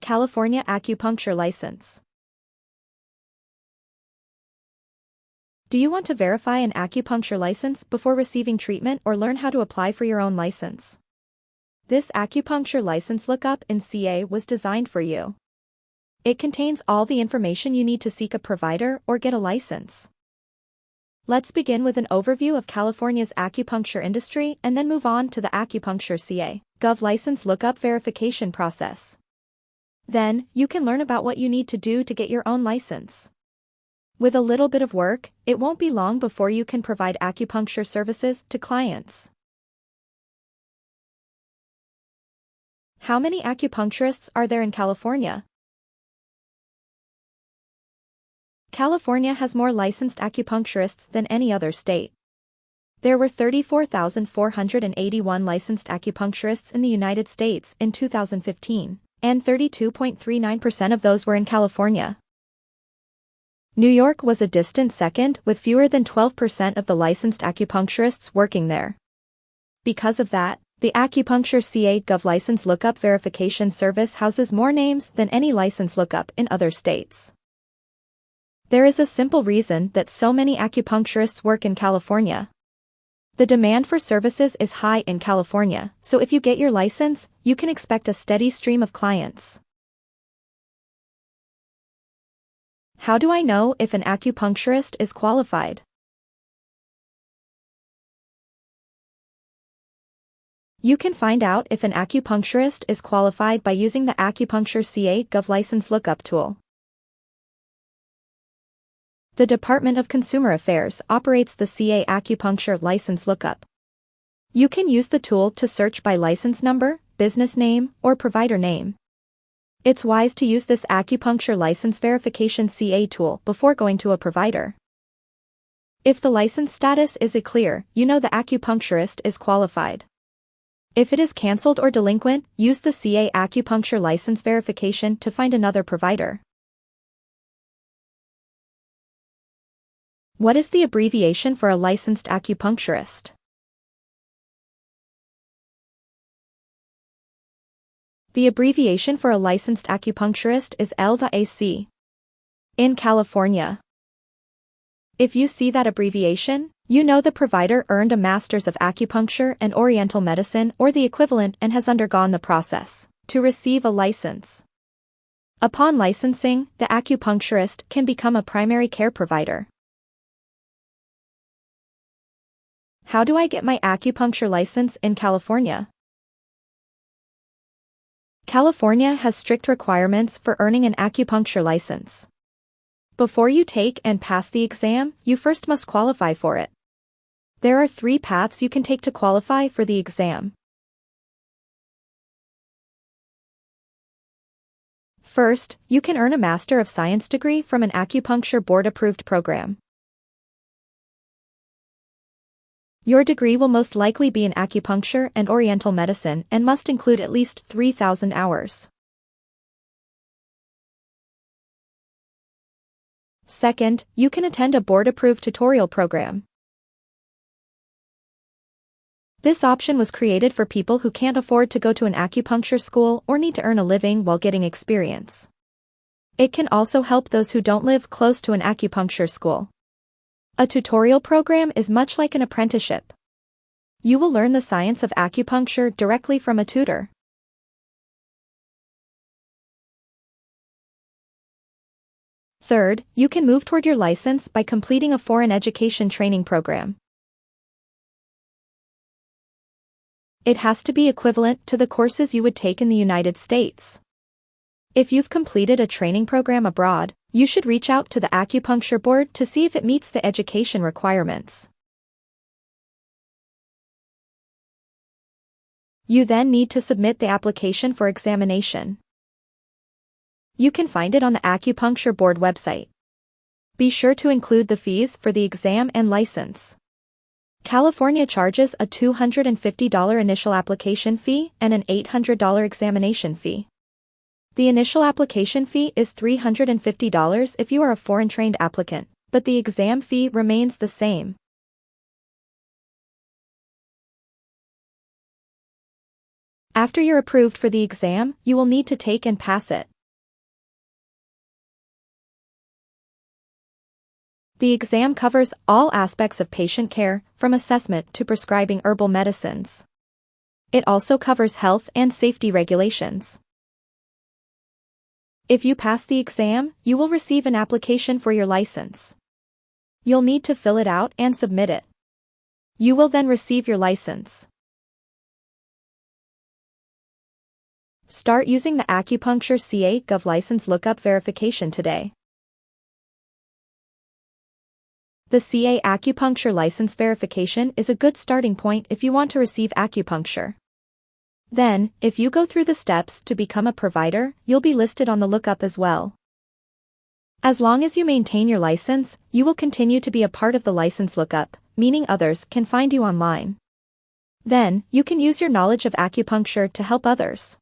California Acupuncture License. Do you want to verify an acupuncture license before receiving treatment or learn how to apply for your own license? This acupuncture license lookup in CA was designed for you. It contains all the information you need to seek a provider or get a license. Let's begin with an overview of California's acupuncture industry and then move on to the acupuncture CA Gov license lookup verification process. Then, you can learn about what you need to do to get your own license. With a little bit of work, it won't be long before you can provide acupuncture services to clients. How many acupuncturists are there in California? California has more licensed acupuncturists than any other state. There were 34,481 licensed acupuncturists in the United States in 2015, and 32.39% of those were in California. New York was a distant second with fewer than 12% of the licensed acupuncturists working there. Because of that, the Acupuncture CA Gov license lookup verification service houses more names than any license lookup in other states. There is a simple reason that so many acupuncturists work in California. The demand for services is high in California, so if you get your license, you can expect a steady stream of clients. How do I know if an acupuncturist is qualified? You can find out if an acupuncturist is qualified by using the Acupuncture CA Gov license lookup tool. The Department of Consumer Affairs operates the CA Acupuncture License Lookup. You can use the tool to search by license number, business name, or provider name. It's wise to use this acupuncture license verification CA tool before going to a provider. If the license status is a clear, you know the acupuncturist is qualified. If it is cancelled or delinquent, use the CA acupuncture license verification to find another provider. What is the abbreviation for a licensed acupuncturist? The abbreviation for a licensed acupuncturist is LAC. In California. If you see that abbreviation, you know the provider earned a Master's of Acupuncture and Oriental Medicine or the equivalent and has undergone the process to receive a license. Upon licensing, the acupuncturist can become a primary care provider. How do I get my acupuncture license in California? California has strict requirements for earning an acupuncture license. Before you take and pass the exam, you first must qualify for it. There are three paths you can take to qualify for the exam. First, you can earn a Master of Science degree from an acupuncture board-approved program. Your degree will most likely be in acupuncture and oriental medicine and must include at least 3,000 hours. Second, you can attend a board-approved tutorial program. This option was created for people who can't afford to go to an acupuncture school or need to earn a living while getting experience. It can also help those who don't live close to an acupuncture school. A tutorial program is much like an apprenticeship. You will learn the science of acupuncture directly from a tutor. Third, you can move toward your license by completing a foreign education training program. It has to be equivalent to the courses you would take in the United States. If you've completed a training program abroad, you should reach out to the acupuncture board to see if it meets the education requirements. You then need to submit the application for examination. You can find it on the acupuncture board website. Be sure to include the fees for the exam and license. California charges a $250 initial application fee and an $800 examination fee. The initial application fee is $350 if you are a foreign-trained applicant, but the exam fee remains the same. After you're approved for the exam, you will need to take and pass it. The exam covers all aspects of patient care, from assessment to prescribing herbal medicines. It also covers health and safety regulations. If you pass the exam, you will receive an application for your license. You'll need to fill it out and submit it. You will then receive your license. Start using the Acupuncture CA Gov license lookup verification today. The CA Acupuncture license verification is a good starting point if you want to receive acupuncture. Then, if you go through the steps to become a provider, you'll be listed on the lookup as well. As long as you maintain your license, you will continue to be a part of the license lookup, meaning others can find you online. Then, you can use your knowledge of acupuncture to help others.